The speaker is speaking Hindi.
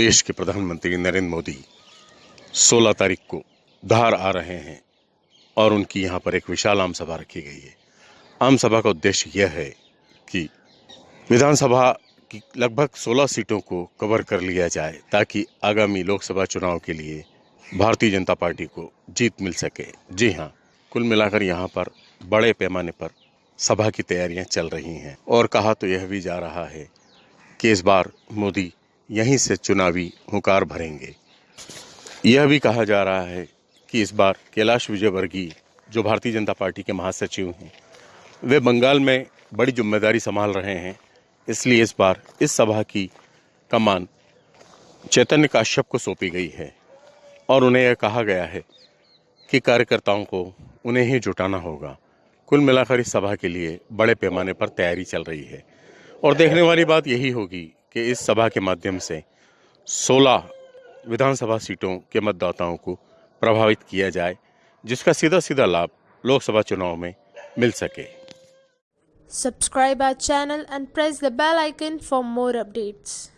देश के प्रधानमंत्री नरेंद्र मोदी 16 तारीख को धार आ रहे हैं और उनकी यहाँ पर एक विशाल आम सभा रखी गई है। आम सभा का उद्देश्य यह है कि विधानसभा की लगभग 16 सीटों को कवर कर लिया जाए ताकि आगामी लोकसभा चुनाव के लिए भारतीय जनता पार्टी को जीत मिल सके। जी हाँ कुल मिलाकर यहाँ पर बड़े पैमाने पर सभा की तैयारियाँ चल रही हैं। और कहा तो यह भी जा रहा है कि इस बार मोदी यहीं से चुनावी हुकार भरेंगे। यह भी कहा जा रहा है कि इस बार कैलाश विजयवर्गीय, जो भारतीय जनता पार्टी के महासचिव हैं, वे बंगाल में बड़ी ज़िम्मेदारी संभाल रहे हैं, इसलिए इस बार इस सभा की कमान चैतन्य काश्यप को सौंपी गई है। और उन्हें यह कहा गया है कि कार्यकर्ताओं को उन्हें ही जुटाना होगा। कुल मिलाकर इस सभा के लिए बड़े पैमाने पर तैयारी चल रही है। और देखने वाली बात यही होगी कि इस सभा के माध्यम से 16 विधानसभा सीटों के मतदाताओं को प्रभावित किया जाए, जिसका सीधा सीधा लाभ लोकसभा चुनाव में मिल सके subscribe our channel and press the bell icon for more updates.